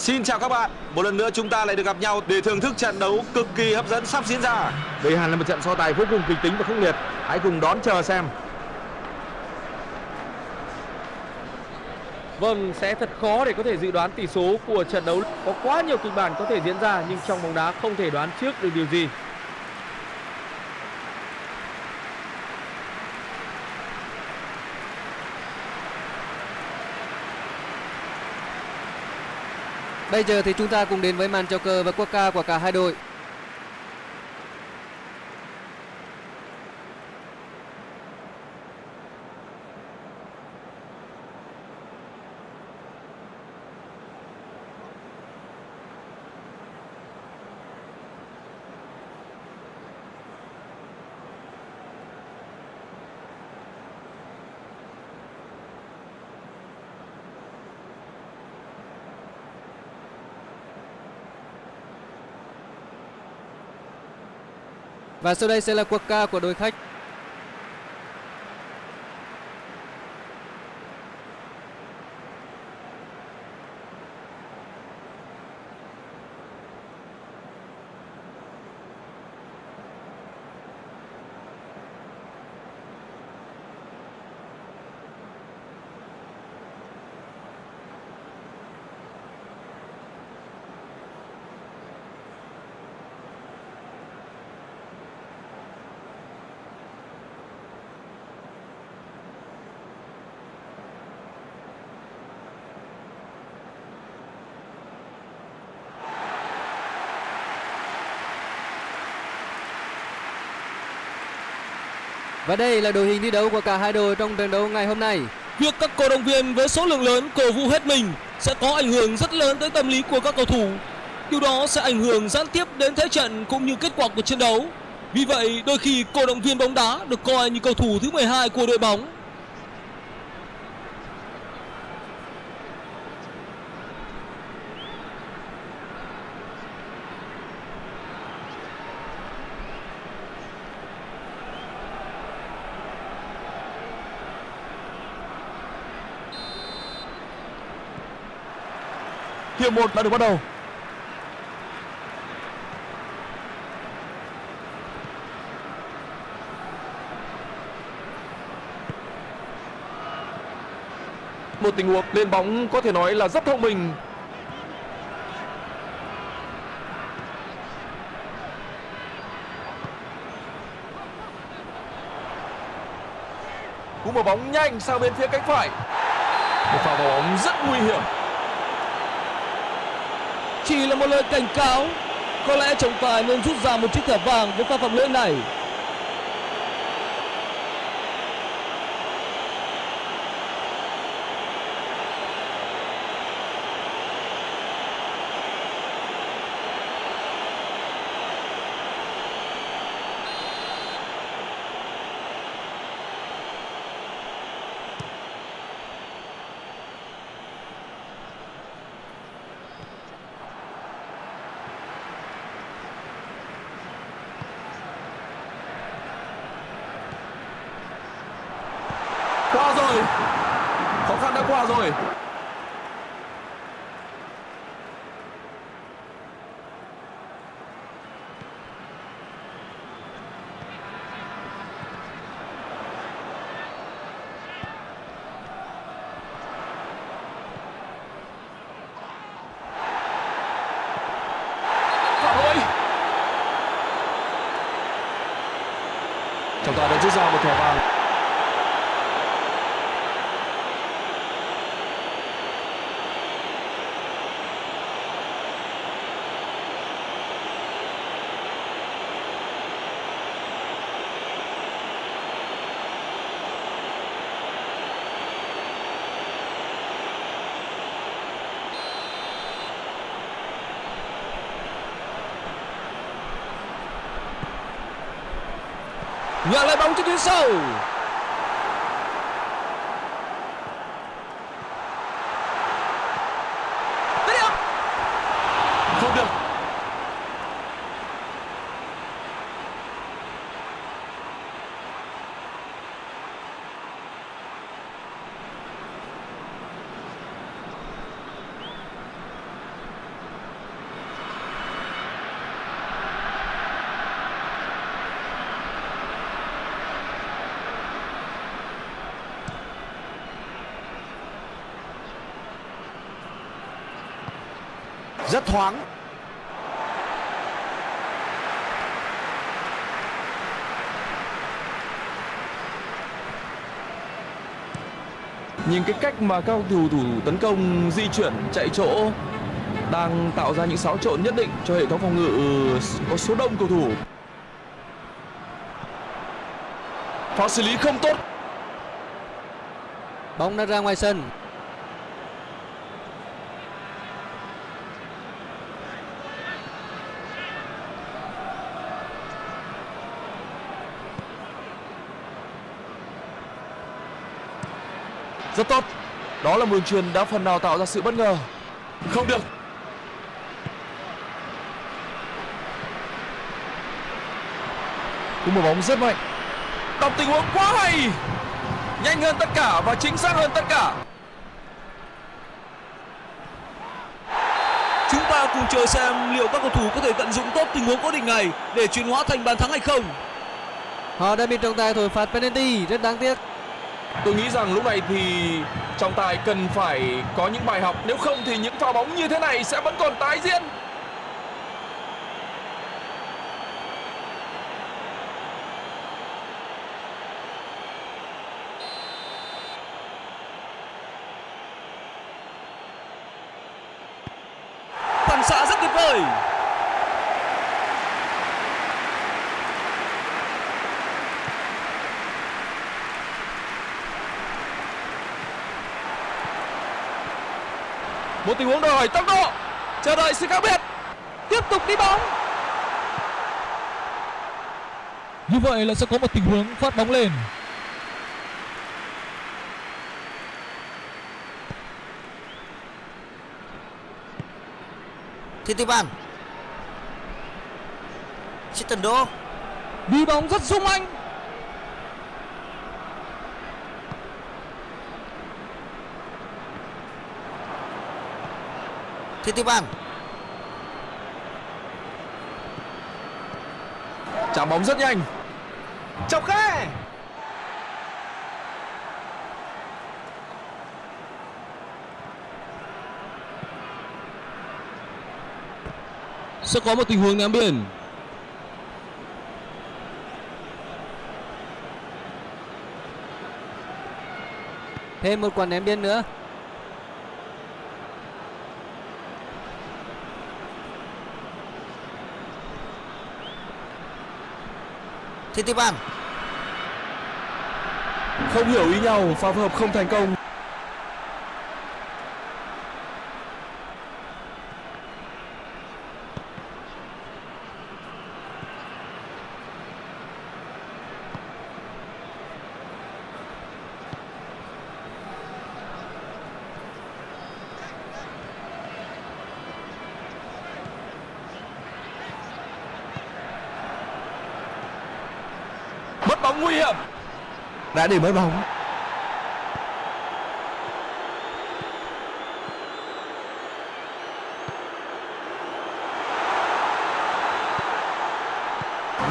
Xin chào các bạn, một lần nữa chúng ta lại được gặp nhau để thưởng thức trận đấu cực kỳ hấp dẫn sắp diễn ra. Đây hẳn là một trận so tài vô cùng kịch tính và khốc liệt. Hãy cùng đón chờ xem. Vâng, sẽ thật khó để có thể dự đoán tỷ số của trận đấu. Có quá nhiều kịch bản có thể diễn ra nhưng trong bóng đá không thể đoán trước được điều gì. Bây giờ thì chúng ta cùng đến với màn chào cờ và quốc ca của cả hai đội. Và sau đây sẽ là quốc ca của đội khách. Và đây là đội hình thi đấu của cả hai đội trong trận đấu ngày hôm nay. Việc các cổ động viên với số lượng lớn cổ vũ hết mình sẽ có ảnh hưởng rất lớn tới tâm lý của các cầu thủ. Điều đó sẽ ảnh hưởng gián tiếp đến thế trận cũng như kết quả của trận đấu. Vì vậy, đôi khi cổ động viên bóng đá được coi như cầu thủ thứ 12 của đội bóng. Hiệp 1 đã được bắt đầu. Một tình huống lên bóng có thể nói là rất thông minh. Cú mở bóng nhanh sang bên phía cánh phải. Một pha bóng rất nguy hiểm. Chỉ là một lời cảnh cáo. Có lẽ trọng tài nên rút ra một chiếc thẻ vàng với pha phạm lỗi này. Qua rồi. Khó rồi. Phạm lỗi. Trọng tài đã rút ra một thẻ vàng. Nhận lại bóng trên tuyến sau. Dứt điểm. Không được. Rất thoáng. Nhìn cái cách mà các cầu thủ thủ tấn công di chuyển chạy chỗ đang tạo ra những xáo trộn nhất định cho hệ thống phòng ngự có số đông cầu thủ. Pha xử lý không tốt. Bóng đã ra ngoài sân. Rất tốt. Đó là một đường truyền đã phần nào tạo ra sự bất ngờ. Không được. Cú một bóng rất mạnh. Đọc tình huống quá hay. Nhanh hơn tất cả và chính xác hơn tất cả. Chúng ta cùng chờ xem liệu các cầu thủ có thể tận dụng tốt tình huống cố định này để chuyển hóa thành bàn thắng hay không. Họ đã bị trọng tài thổi phạt penalty, rất đáng tiếc tôi nghĩ rằng lúc này thì trọng tài cần phải có những bài học nếu không thì những pha bóng như thế này sẽ vẫn còn tái diễn Phản xạ rất tuyệt vời. Một tình huống đòi hỏi tốc độ. Chờ đợi sự khác biệt. Tiếp tục đi bóng. Như vậy là sẽ có một tình huống phát bóng lên. Titipan Chitendo Đi bóng rất sung anh. Titipan chạm bóng rất nhanh chọc khe Sẽ có một tình huống ném biển. Thêm một quả ném biên nữa. Titipan không hiểu ý nhau pha phối hợp không thành công. Bóng nguy hiểm. Đã để mất bóng.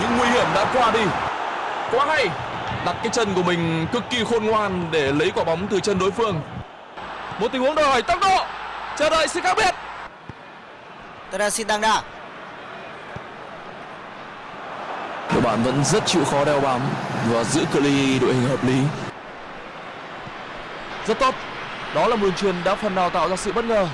Những nguy hiểm đã qua đi. Quá hay. Đặt cái chân của mình cực kỳ khôn ngoan để lấy quả bóng từ chân đối phương. Một tình huống đòi hỏi tốc độ. Chờ đợi sự khác biệt. Teresin Dangda đội bạn vẫn rất chịu khó đeo bám và giữ cự ly đội hình hợp lý. Rất tốt. Đó là mùi truyền đã phần nào tạo ra sự bất ngờ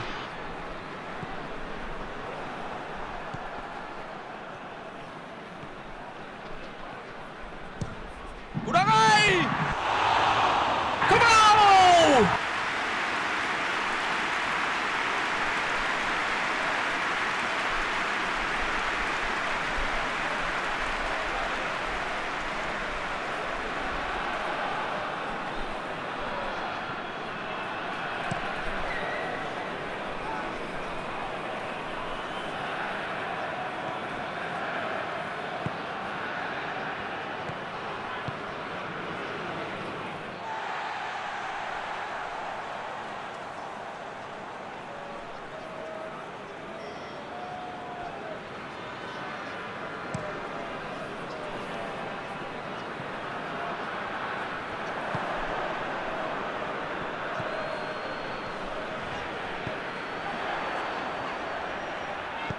cú đá ngay không vào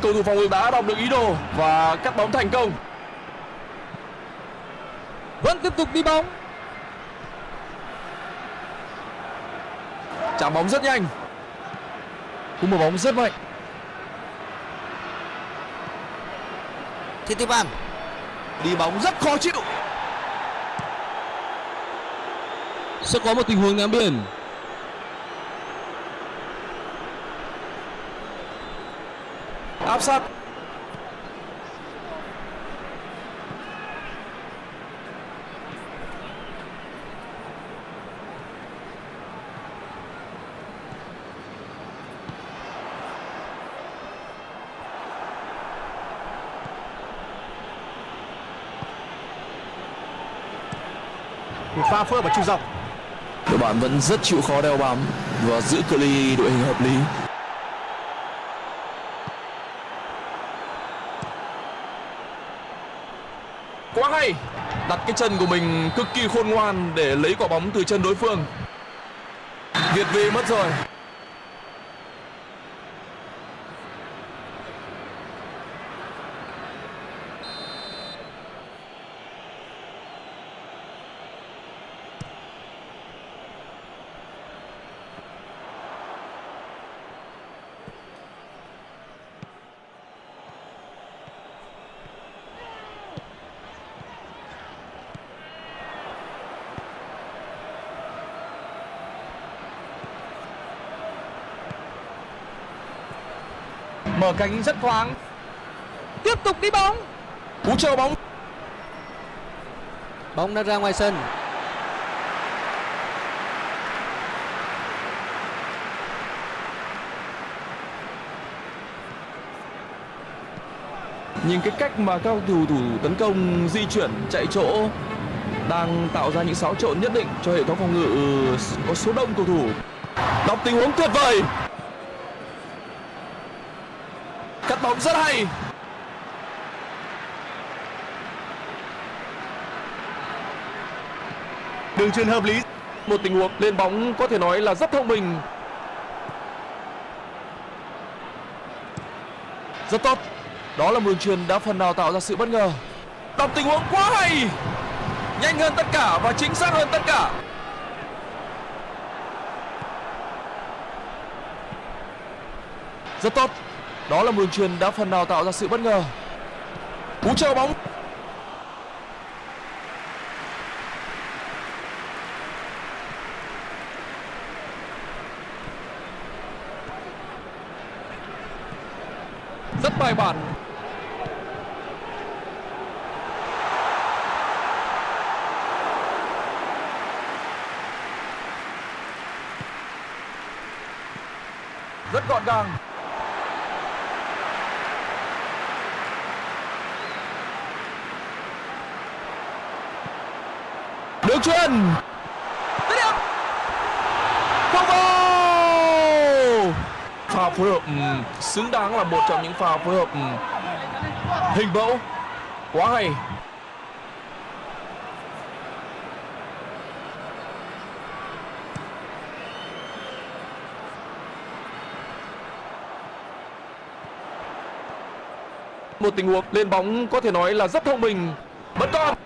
cầu thủ phòng ngự đã đọc được ý đồ và cắt bóng thành công. Vẫn tiếp tục đi bóng. chạm bóng rất nhanh. Cú mở bóng rất mạnh. Thitipan đi bóng rất khó chịu. Sẽ có một tình huống ném biển. Áp sát. Một pha phơ vào trung dọc. Đội bạn vẫn rất chịu khó đeo bám và giữ cự ly đội hình hợp lý quá hay đặt cái chân của mình cực kỳ khôn ngoan để lấy quả bóng từ chân đối phương. Việt vị mất rồi. Mở cánh rất thoáng. Tiếp tục đi bóng. cú chờ bóng Bóng đã ra ngoài sân. nhìn cái cách mà các thủ thủ tấn công di chuyển chạy chỗ đang tạo ra những xáo trộn nhất định cho hệ thống phòng ngự có số đông cầu thủ đọc tình huống tuyệt vời động rất hay. Đường truyền hợp lý. Một tình huống lên bóng có thể nói là rất thông minh. Rất tốt. Đó là một đường truyền đã phần nào tạo ra sự bất ngờ. Đọc tình huống quá hay. Nhanh hơn tất cả và chính xác hơn tất cả. Rất tốt đó là một đường truyền đã phần nào tạo ra sự bất ngờ. Cú chờ bóng. Rất bài bản. Rất gọn gàng. Đường Dứt điểm không vô pha phối hợp ừ, xứng đáng là một trong những pha phối hợp ừ, hình mẫu. Quá hay. Một tình huống, lên bóng có thể nói là rất thông minh bất con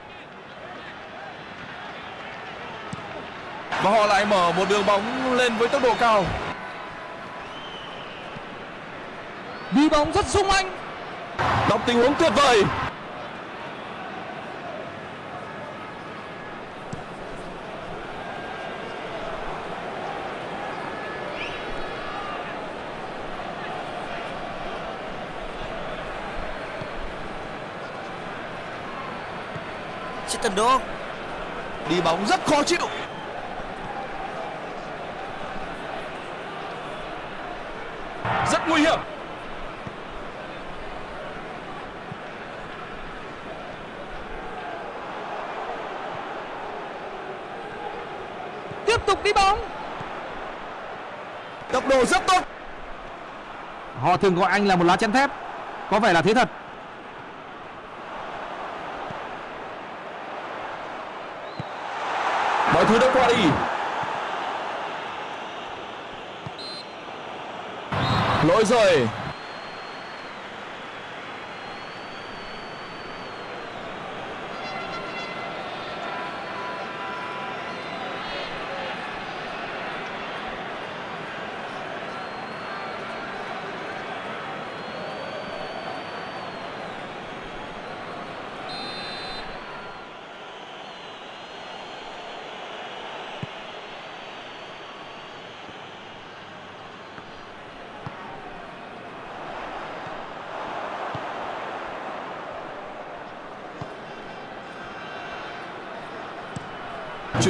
và họ lại mở một đường bóng lên với tốc độ cao. Đi bóng rất sung anh. đọc tình huống tuyệt vời. Chittenden Đô đi bóng rất khó chịu rất nguy hiểm. Tiếp tục đi bóng. tốc độ rất tốt. Họ thường gọi anh là một lá chắn thép. Có vẻ là thế thật. Mọi thứ đã qua đi lỗi rồi.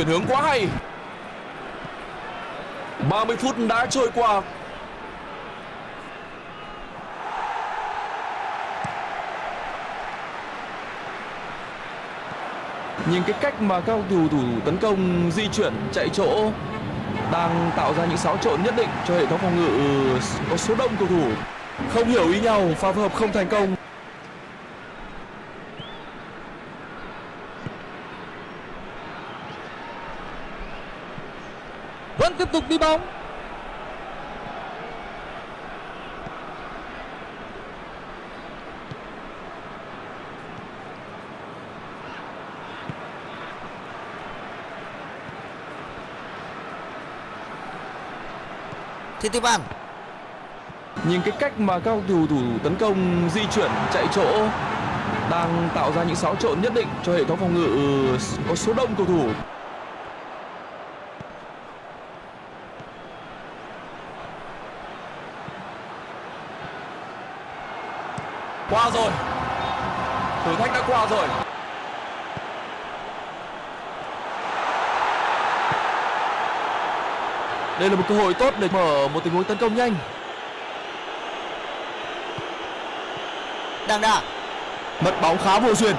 Chuyển hướng quá hay. 30 phút đã trôi qua. Nhưng cái cách mà các cầu thủ thủ tấn công di chuyển, chạy chỗ đang tạo ra những xáo trộn nhất định cho hệ thống phòng ngự ờ, có số đông cầu thủ không hiểu ý nhau, pha phối hợp không thành công. Đi bóng tục đi bóng. Nhìn cái cách mà các cầu thủ thủ tấn công, di chuyển, chạy chỗ đang tạo ra những xáo trộn nhất định cho hệ thống phòng ngự ờ, có số đông cầu thủ qua rồi. Thử thách đã qua rồi. Đây là một cơ hội tốt để mở một tình huống tấn công nhanh. Đăng đà mất bóng khá vô duyên.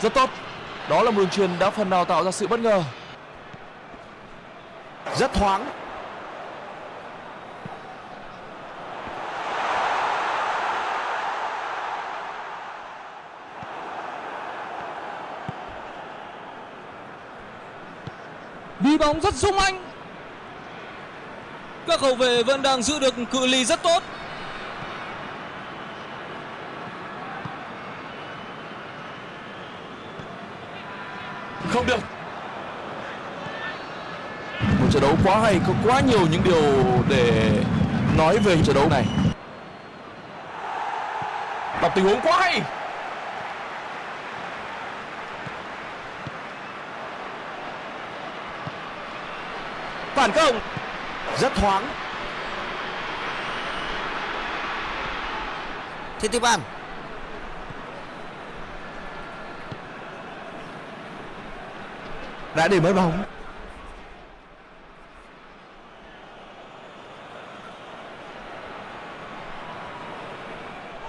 Rất tốt. Đó là một đường truyền đã phần nào tạo ra sự bất ngờ. Rất thoáng bóng rất sung anh. Các hậu vệ vẫn đang giữ được cự ly rất tốt. không được một trận đấu quá hay, có quá nhiều những điều để nói về trận đấu này đọc tình huống quá hay phản công rất thoáng. Titipan đã để mất bóng.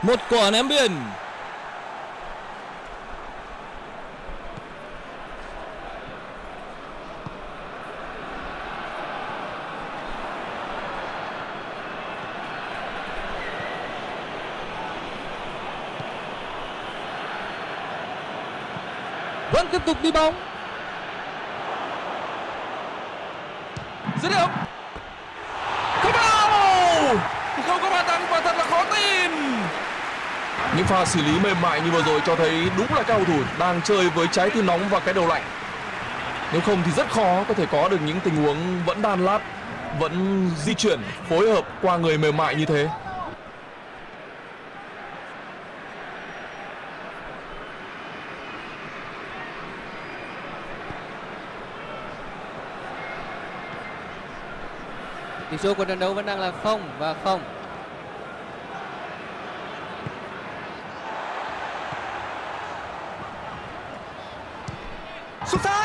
Một quả ném biên. Tiếp tục đi bóng. dứt điểm. Không vào không có bàn thắng và thật là khó tin. Những pha xử lý mềm mại như vừa rồi cho thấy đúng là các cầu thủ đang chơi với trái tim nóng và cái đầu lạnh. Nếu không thì rất khó có thể có được những tình huống vẫn đan lát, vẫn di chuyển, phối hợp qua người mềm mại như thế. Số của trận đấu vẫn đang là không và không. Xuất xa!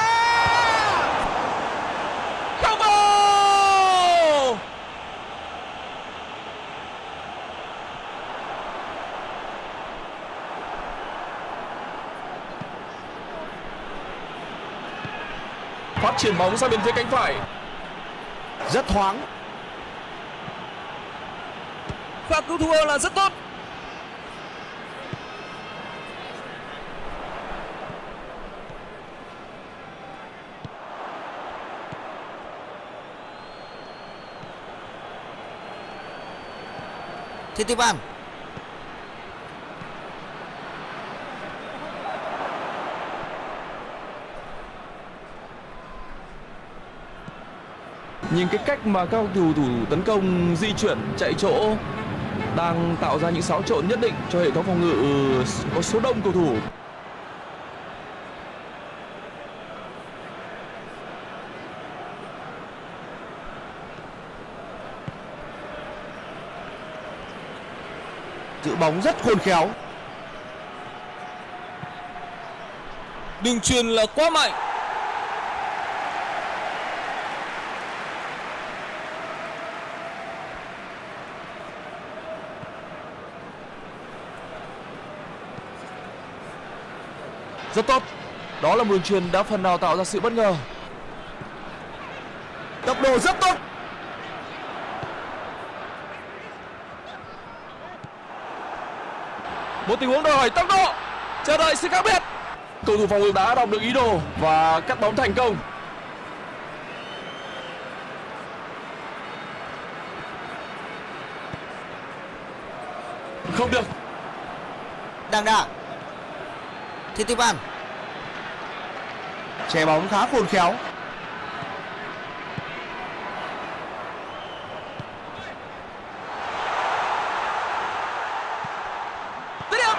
Không vào phát triển bóng sang bên phía cánh phải. Rất thoáng Pha cứu thua là rất tốt. Titipan nhìn cái cách mà các cầu thủ tấn công di chuyển chạy chỗ đang tạo ra những xáo trộn nhất định cho hệ thống phòng ngự có số đông cầu thủ giữ bóng rất khôn khéo Đường truyền là quá mạnh. Rất tốt. Đó là một đường truyền đã phần nào tạo ra sự bất ngờ. Tốc độ rất tốt. Một tình huống đòi hỏi tốc độ. Chờ đợi sự khác biệt. Cầu thủ phòng ngự đã đọc được ý đồ và cắt bóng thành công. Không được. Đằng đà Thitipan Che bóng khá khôn khéo Dứt điểm.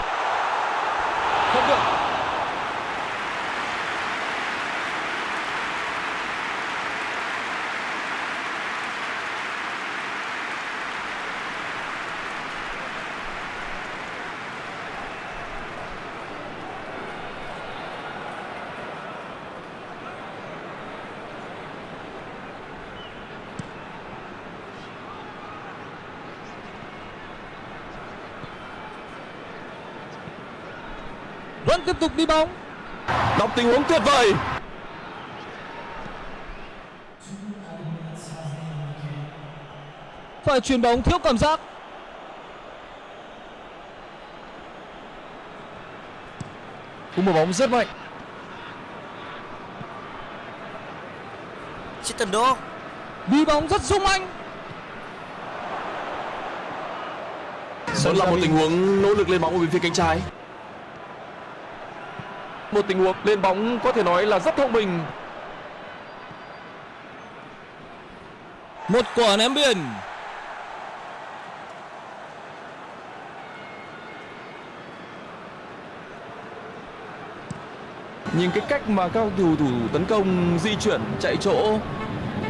Không được. Vẫn tiếp tục đi bóng. Đọc tình huống tuyệt vời. Phải chuyền bóng thiếu cảm giác. Cú mở bóng rất mạnh. Chitendo Đi bóng rất sung anh. Vẫn là một tình huống nỗ lực lên bóng ở bên phía cánh trái. Một tình huống lên bóng có thể nói là rất thông minh. Một quả ném biên. Nhìn cái cách mà các cầu thủ thủ tấn công di chuyển chạy chỗ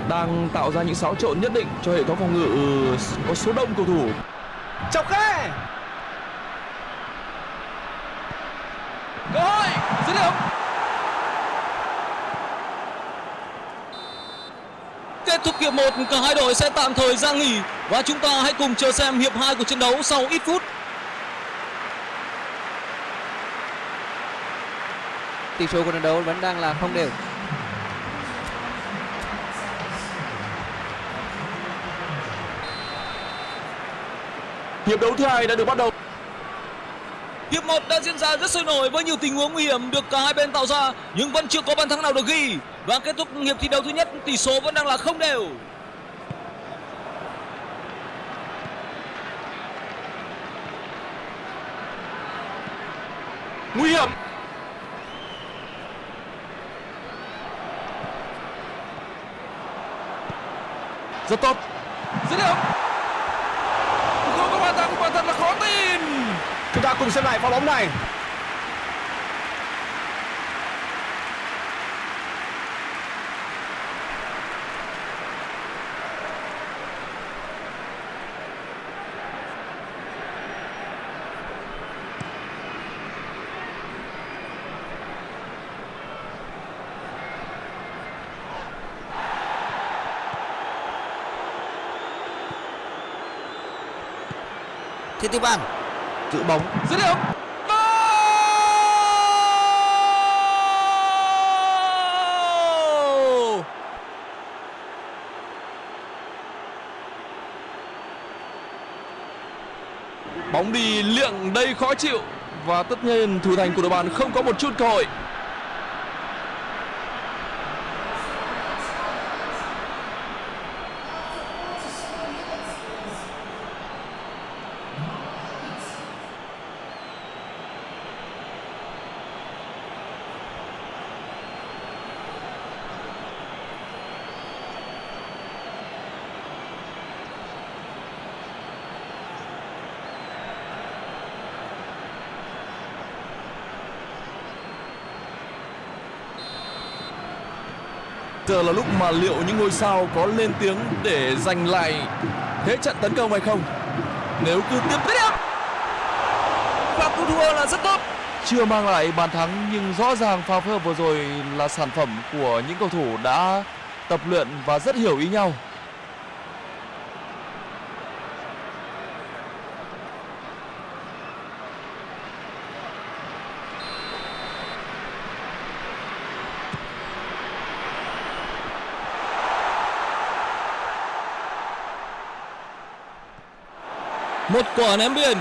đang tạo ra những xáo trộn nhất định cho hệ thống phòng ngự có số đông cầu thủ. Chọc khe. Cơ hội, dứt điểm. Kết thúc hiệp 1, cả hai đội sẽ tạm thời ra nghỉ và chúng ta hãy cùng chờ xem hiệp 2 của trận đấu sau ít phút. tỷ số của trận đấu vẫn đang là không đều Hiệp đấu thứ hai đã được bắt đầu. Hiệp 1 đã diễn ra rất sôi nổi với nhiều tình huống nguy hiểm được cả hai bên tạo ra, nhưng vẫn chưa có bàn thắng nào được ghi. Và kết thúc hiệp thi đấu thứ nhất, tỷ số vẫn đang là không đều. Nguy hiểm. Rất tốt. Dứt điểm. Không có bàn thắng, quả thật là khó tin. Chúng ta cùng xem lại pha bóng này. Thitipan Giữ bóng. Dứt điểm. Bóng đi liệng đây khó chịu và tất nhiên thủ thành của đội bạn không có một chút cơ hội. Giờ là lúc mà liệu những ngôi sao có lên tiếng để giành lại thế trận tấn công hay không? Nếu cứ tiếp tiếp Và cú thua là rất tốt. chưa mang lại bàn thắng nhưng rõ ràng pha phối hợp vừa rồi là sản phẩm của những cầu thủ đã tập luyện và rất hiểu ý nhau. Một quả ném biên.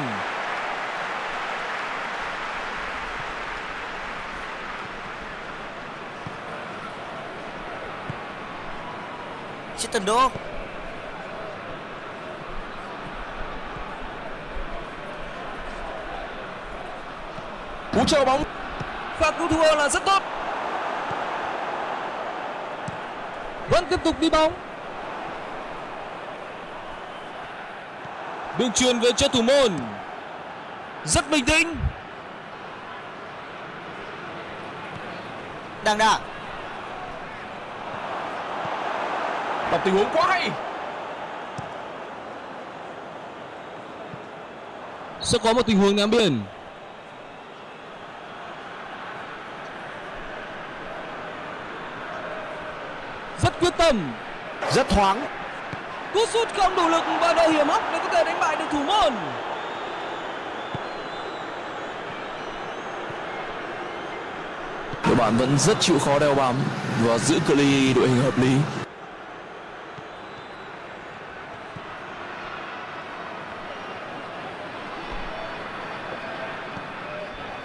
Chittenden Đô Cú treo bóng Và cứu thua là rất tốt. Vẫn tiếp tục đi bóng. Đường truyền về cho thủ môn. Rất bình tĩnh. đang Đà đọc tình huống quá hay. Sẽ có một tình huống ném biển Rất quyết tâm. Rất thoáng. Cú sút không đủ lực và độ hiểm hóc để có thể đánh bại được thủ môn. Đội bạn vẫn rất chịu khó đeo bám và giữ cự ly đội hình hợp lý.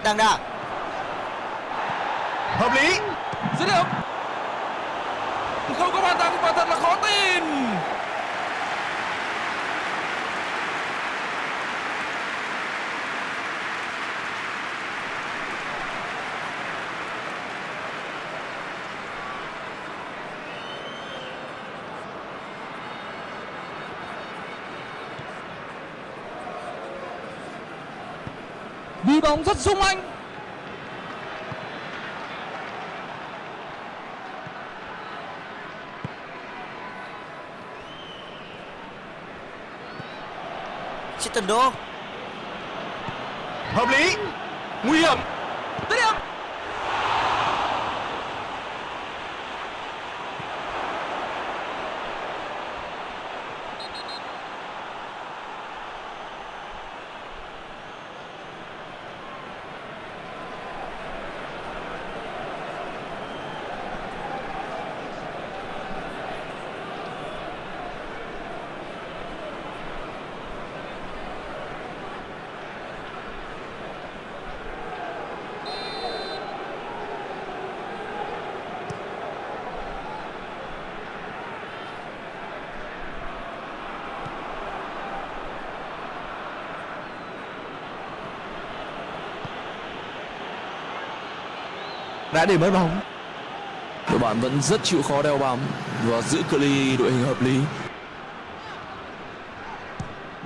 Đăng Đà Hợp lý. Dứt điểm. Không có bàn thắng quả thật là khó tin. Đi bóng rất sung anh. Chittenden Đô Hợp lý. Nguy hiểm. Dứt điểm. Đã để mất bóng. Đội bạn vẫn rất chịu khó đeo bám và giữ cự ly đội hình hợp lý.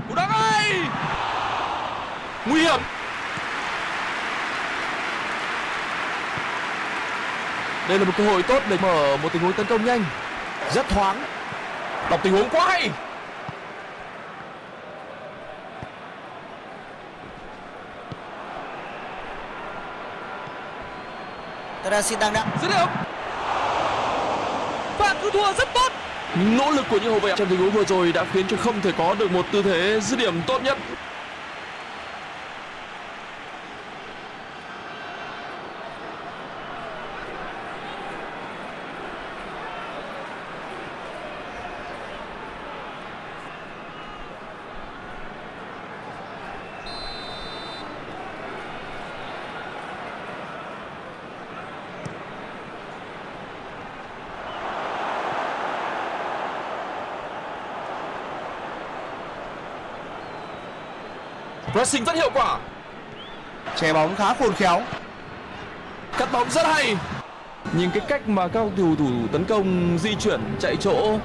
Cú đá ngay. Nguy hiểm. Đây là một cơ hội tốt để mở một tình huống tấn công nhanh. Rất thoáng. Đọc tình huống quá hay. Tôi đang xin Đăng Đà Dứt điểm. Và cứu thua rất tốt. Những nỗ lực của những hậu vệ trong tình huống vừa rồi đã khiến cho không thể có được một tư thế dứt điểm tốt nhất. Pressing rất hiệu quả. Che bóng khá khôn khéo. Cắt bóng rất hay. Nhìn cái cách mà các cầu thủ tấn công di chuyển chạy chỗ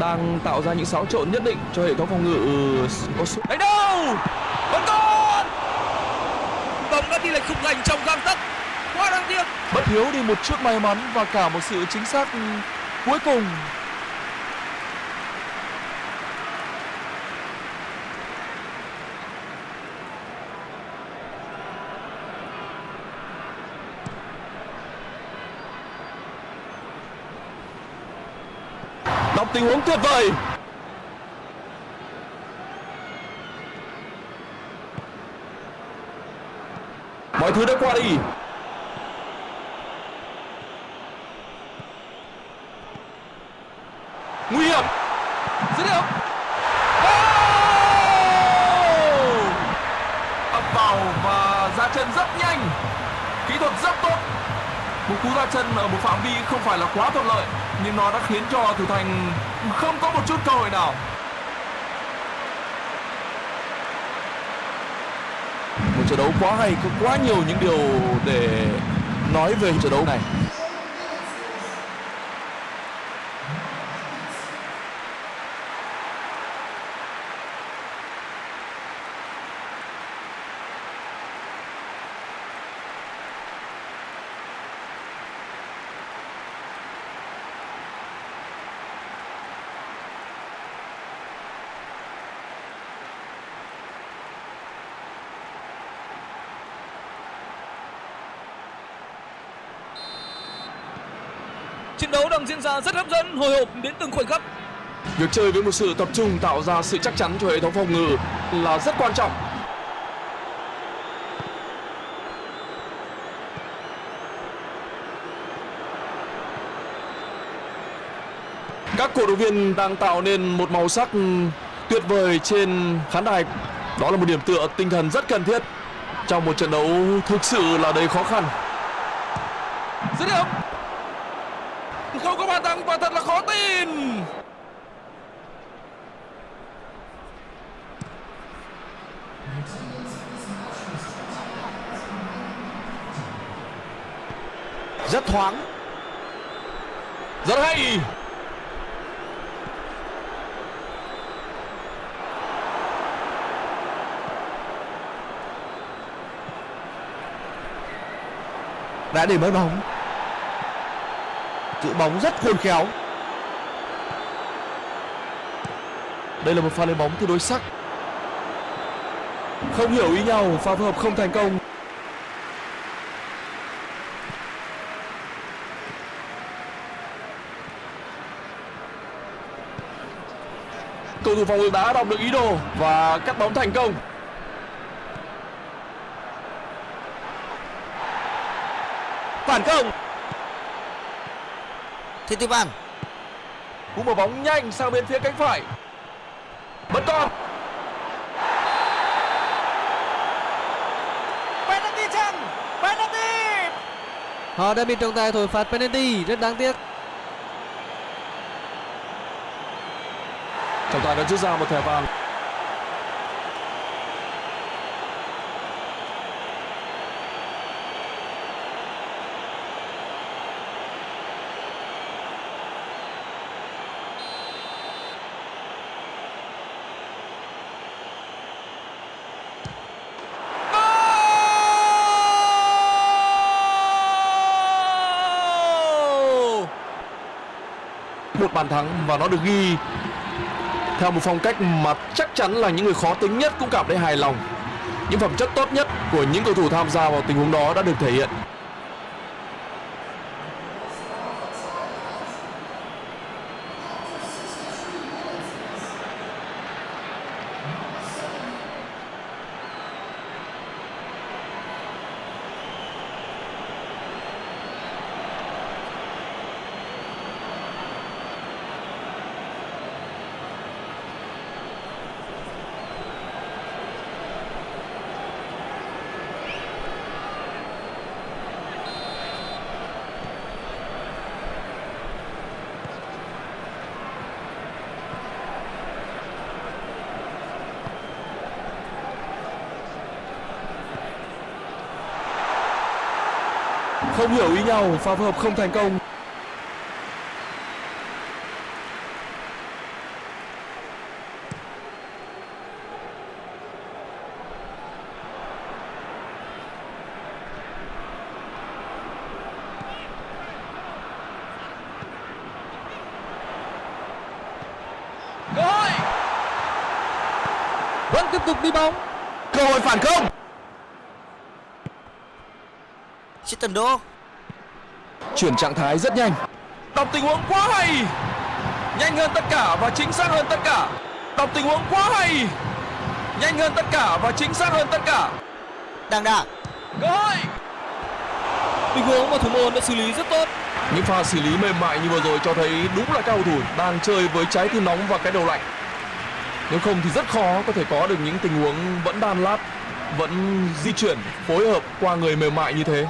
đang tạo ra những xáo trộn nhất định cho hệ thống phòng ngự có số Đánh đâu? Vẫn còn. Bóng đã đi lệch khung thành trong gang tấc. Quá đáng tiếc. bất thiếu đi một chút may mắn và cả một sự chính xác cuối cùng tình huống tuyệt vời. Mọi thứ đã qua đi. Nguy hiểm. Khiến cho thủ thành không có một chút cơ hội nào. Một trận đấu quá hay, có quá nhiều những điều để nói về trận đấu này Trận đấu đang diễn ra rất hấp dẫn, hồi hộp đến từng khoảnh khắc. việc chơi với một sự tập trung tạo ra sự chắc chắn cho hệ thống phòng ngự là rất quan trọng. Các cổ động viên đang tạo nên một màu sắc tuyệt vời trên khán đài. Đó là một điểm tựa tinh thần rất cần thiết trong một trận đấu thực sự là đầy khó khăn. Dứt điểm không quả thật là khó tin. Rất thoáng. Rất hay. Đã để mất bóng giữ bóng rất khôn khéo. Đây là một pha lên bóng tương đối sắc. Không hiểu ý nhau, pha phối hợp không thành công. Cầu thủ phòng ngự đã đọc được ý đồ và cắt bóng thành công. Phản công. Thitipan cú mở bóng nhanh sang bên phía cánh phải. Vẫn còn. Penalty chăng? Penalty! Họ đã bị trọng tài thổi phạt penalty, rất đáng tiếc. trọng tài đã rút ra một thẻ vàng được bàn thắng và nó được ghi theo một phong cách mà chắc chắn là những người khó tính nhất cũng cảm thấy hài lòng. Những phẩm chất tốt nhất của những cầu thủ tham gia vào tình huống đó đã được thể hiện. Không hiểu ý nhau, pha phối hợp không thành công. Cơ hội. Vẫn tiếp tục đi bóng. Cơ hội phản công. Chitendo Chuyển trạng thái rất nhanh. Đọc tình huống quá hay. nhanh hơn tất cả và chính xác hơn tất cả. Đọc tình huống quá hay. Nhanh hơn tất cả và chính xác hơn tất cả. Đăng Đà cơ hội. Tình huống mà thủ môn đã xử lý rất tốt. Những pha xử lý mềm mại như vừa rồi cho thấy đúng là các cầu thủ đang chơi với trái tim nóng và cái đầu lạnh. Nếu không thì rất khó có thể có được những tình huống vẫn đan lát vẫn di chuyển phối hợp qua người mềm mại như thế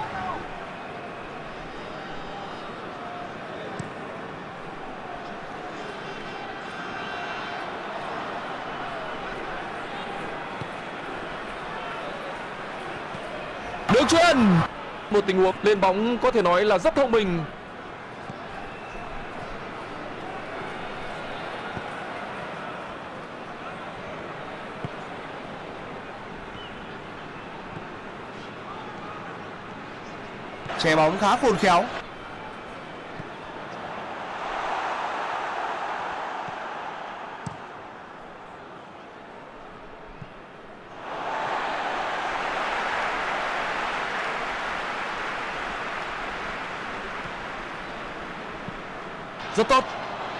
đường chuyền một tình huống lên bóng có thể nói là rất thông minh. Che bóng khá khôn khéo. Rất tốt.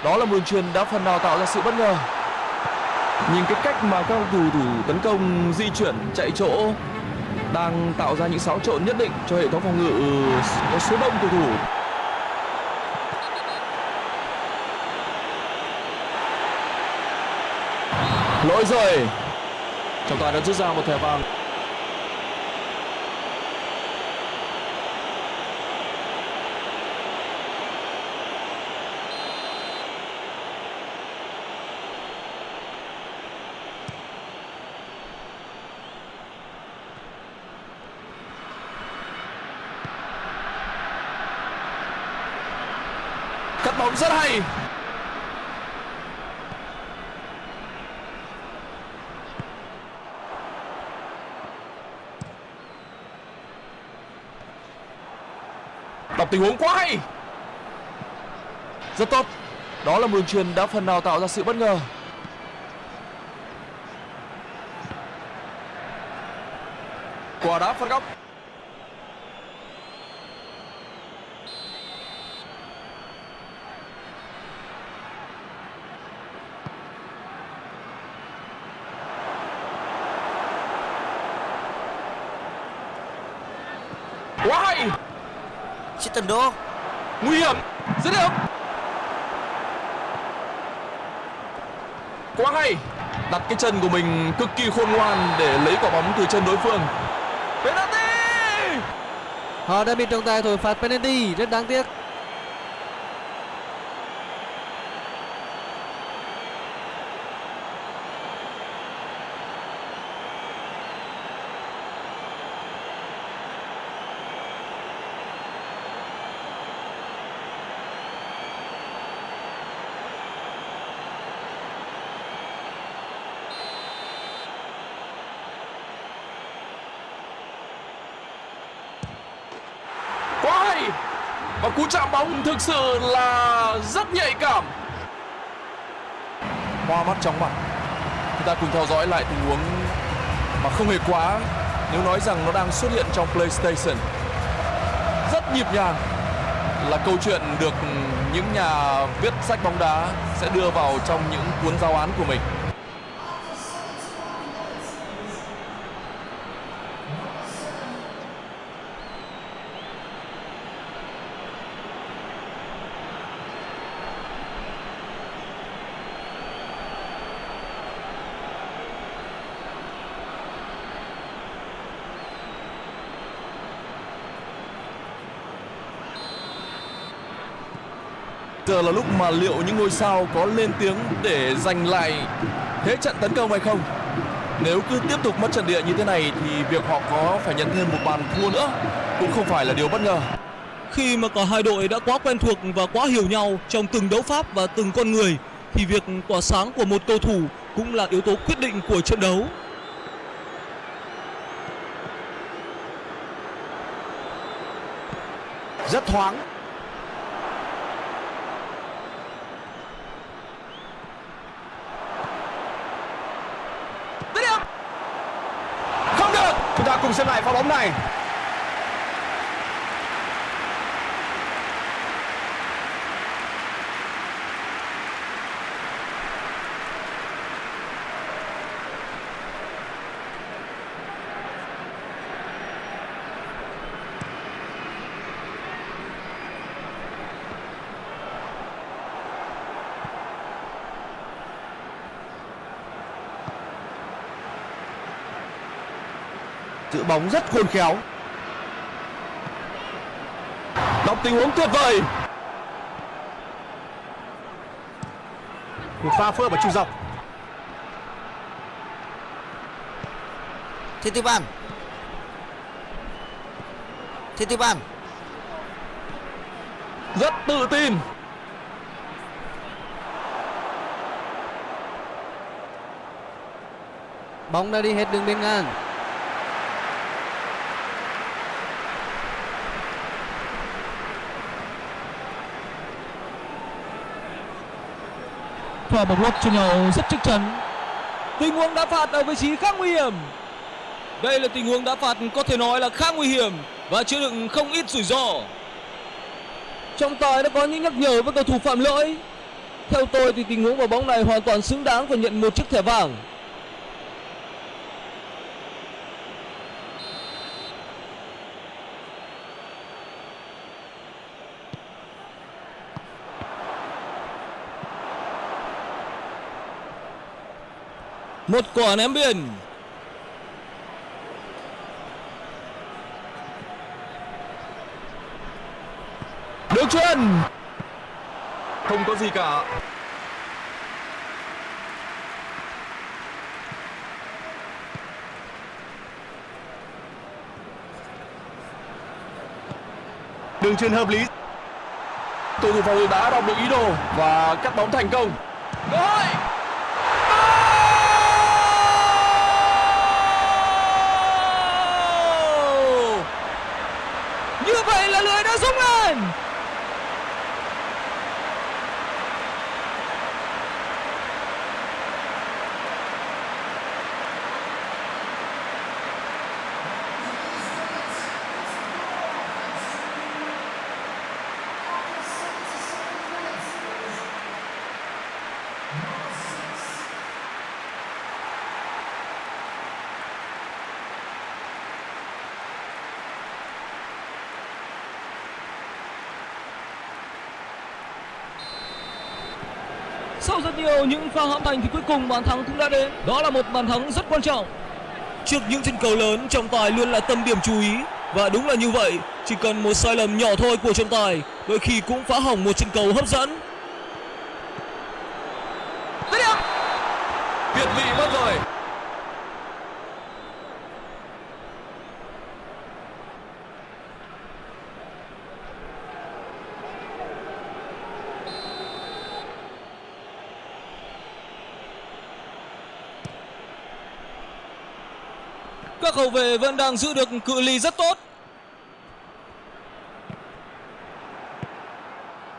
Đó là một đường truyền đã phần nào tạo ra sự bất ngờ. Nhìn cái cách mà các cầu thủ thủ tấn công di chuyển chạy chỗ đang tạo ra những xáo trộn nhất định cho hệ thống phòng ngự có số đông cầu thủ. Lỗi rồi trọng tài đã rút ra một thẻ vàng bóng rất hay. Đọc tình huống quá hay. Rất tốt. Đó là đường truyền đã phần nào tạo ra sự bất ngờ. Quả đá phạt góc quá hay Chiếc tần đô. Nguy hiểm dứt điểm quá hay đặt cái chân của mình cực kỳ khôn ngoan để lấy quả bóng từ chân đối phương. Penalty! Họ đã bị trọng tài thổi phạt penalty, rất đáng tiếc. quá hay và cú chạm bóng thực sự là rất nhạy cảm. Hoa mắt chóng mặt. Chúng ta cùng theo dõi lại tình huống mà không hề quá. Nếu nói rằng nó đang xuất hiện trong PlayStation rất nhịp nhàng là câu chuyện được những nhà viết sách bóng đá sẽ đưa vào trong những cuốn giáo án của mình là lúc mà liệu những ngôi sao có lên tiếng để giành lại thế trận tấn công hay không? Nếu cứ tiếp tục mất trận địa như thế này thì việc họ có phải nhận thêm một bàn thua nữa cũng không phải là điều bất ngờ. khi mà cả hai đội đã quá quen thuộc và quá hiểu nhau trong từng đấu pháp và từng con người thì việc tỏa sáng của một cầu thủ cũng là yếu tố quyết định của trận đấu Rất thoáng Dứt điểm. Không được. Chúng ta cùng xem lại pha bóng này. Giữ bóng rất khôn khéo. đọc tình huống tuyệt vời Một pha phơ ở trung dọc. Titipan Titipan rất tự tin Bóng đã đi hết đường biên ngang. Pha bóng lót cho nhau rất chắc chắn. Tình huống đá phạt ở vị trí khá nguy hiểm. Đây là tình huống đá phạt có thể nói là khá nguy hiểm và chứa đựng không ít rủi ro. Trọng tài đã có những nhắc nhở với cầu thủ phạm lỗi. Theo tôi thì tình huống vào bóng này hoàn toàn xứng đáng phải nhận một chiếc thẻ vàng. Một quả ném biên. đường chuyền không có gì cả Đường truyền hợp lý. cầu thủ phòng ngự đã đọc được ý đồ và cắt bóng thành công cơ hội Như vậy là lưới đã nhiều những pha hãm thành thì cuối cùng bàn thắng cũng đã đến. Đó là một bàn thắng rất quan trọng. Trước những trận cầu lớn, trọng tài luôn là tâm điểm chú ý. Và đúng là như vậy, chỉ cần một sai lầm nhỏ thôi của trọng tài, đôi khi cũng phá hỏng một trận cầu hấp dẫn. việt vị mất rồi các hậu vệ vẫn đang giữ được cự ly rất tốt.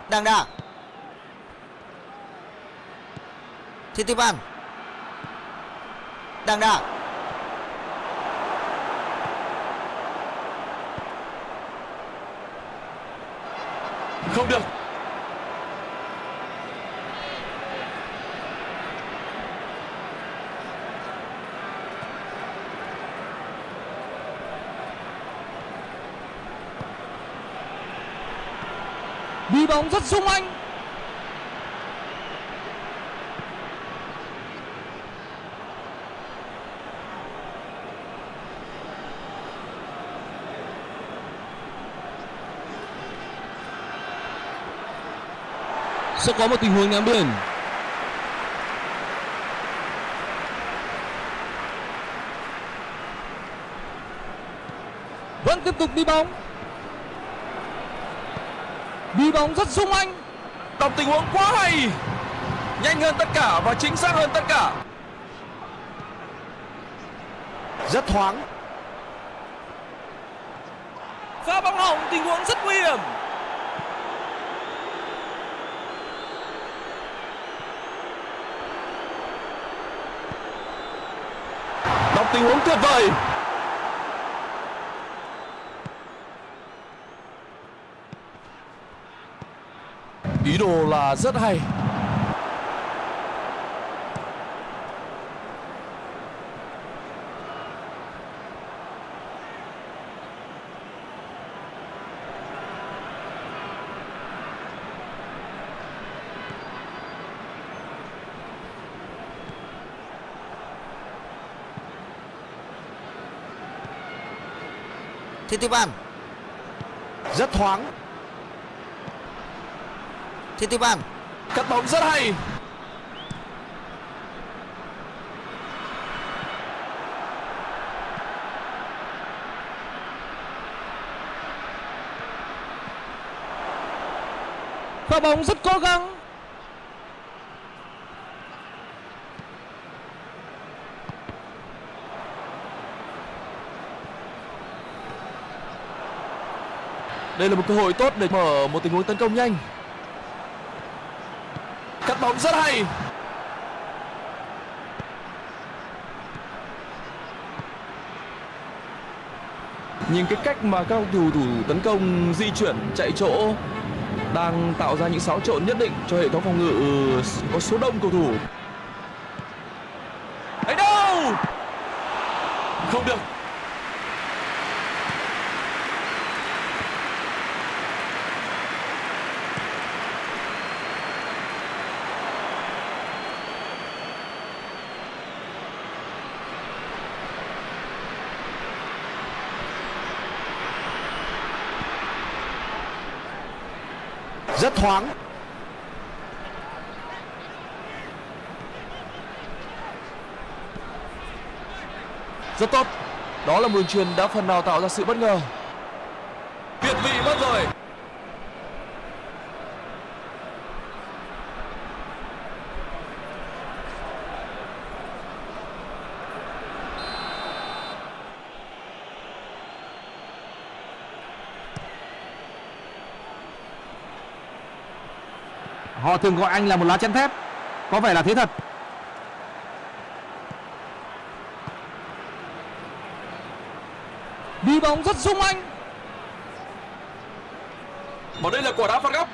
Đàng đà. Titipan Đàng đà. Không được Đi bóng rất sung anh. Sẽ có một tình huống ném biển Vẫn tiếp tục đi bóng. Đi bóng rất sung anh. đọc tình huống quá hay nhanh hơn tất cả và chính xác hơn tất cả Rất thoáng. Pha bóng hỏng tình huống rất nguy hiểm. đọc tình huống tuyệt vời ý đồ là rất hay. Thiên tiếp Ban rất thoáng. Titipan cắt bóng rất hay. Pha bóng rất cố gắng. đây là một cơ hội tốt để mở một tình huống tấn công nhanh bóng rất hay. Nhìn cái cách mà các cầu thủ thủ tấn công, di chuyển, chạy chỗ đang tạo ra những xáo trộn nhất định cho hệ thống phòng ngự ờ, có số đông cầu thủ ấy đâu không được Rất thoáng. rất tốt đó là một truyền đã phần nào tạo ra sự bất ngờ việt vị mất rồi Họ thường gọi anh là một lá chắn thép. Có vẻ là thế thật. Đi bóng rất sung anh. và đây là quả đá phạt góc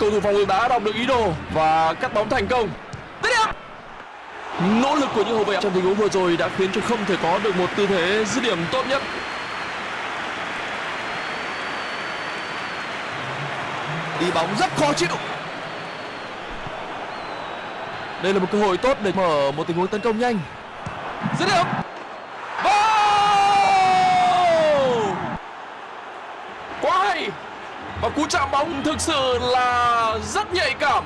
cầu thủ phòng ngự đã đọc được ý đồ và cắt bóng thành công. Điểm nỗ lực của những hậu vệ trong tình huống vừa rồi đã khiến cho không thể có được một tư thế dứt điểm tốt nhất. Đi bóng rất khó chịu. đây là một cơ hội tốt để mở một tình huống tấn công nhanh. Dứt điểm Goal! quá hay và cú chạm bóng thực sự là rất nhạy cảm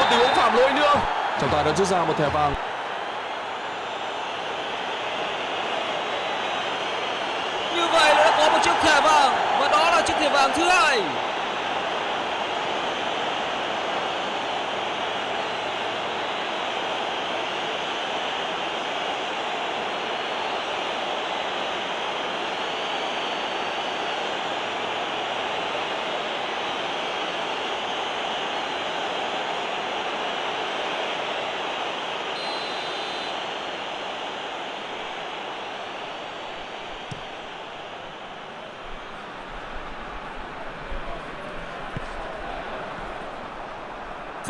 một tình huống phạm lỗi nữa. Trọng tài đã rút ra một thẻ vàng Như vậy là đã có một chiếc thẻ vàng và đó là chiếc thẻ vàng thứ hai.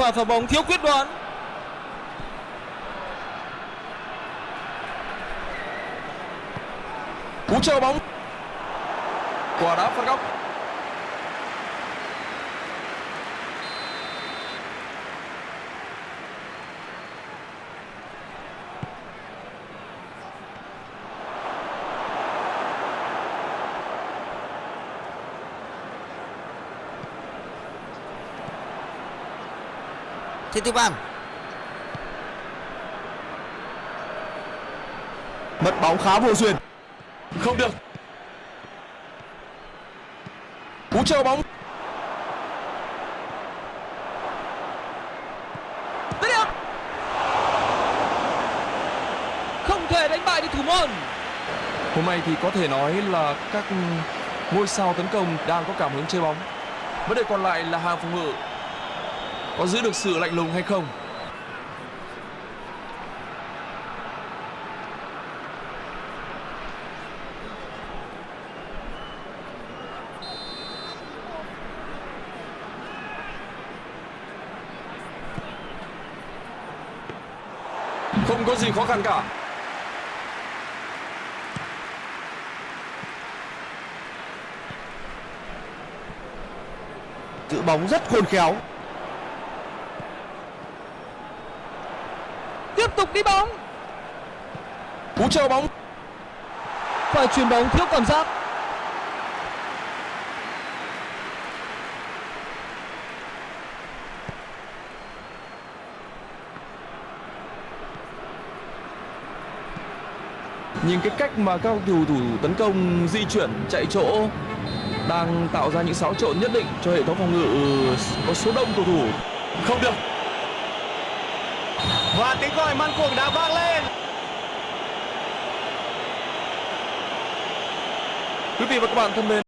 Pha phá bóng thiếu quyết đoán. cú chờ bóng quả đá phạt góc Thitipan mất bóng khá vô duyên. Không được. Cú chờ bóng. Dứt điểm Không thể đánh bại được thủ môn. Hôm nay thì có thể nói là các ngôi sao tấn công đang có cảm hứng chơi bóng. Vấn đề còn lại là hàng phòng ngự có giữ được sự lạnh lùng hay không? Không có gì khó khăn cả. Giữ bóng rất khôn khéo Tiếp tục đi bóng Cú chờ bóng Phải chuyền bóng thiếu cảm giác Nhìn cái cách mà các cầu thủ tấn công di chuyển chạy chỗ đang tạo ra những xáo trộn nhất định cho hệ thống phòng ngự có số đông cầu thủ. Không được và tiếng còi man cuồng đã vang lên. Quý vị và các bạn thân mến,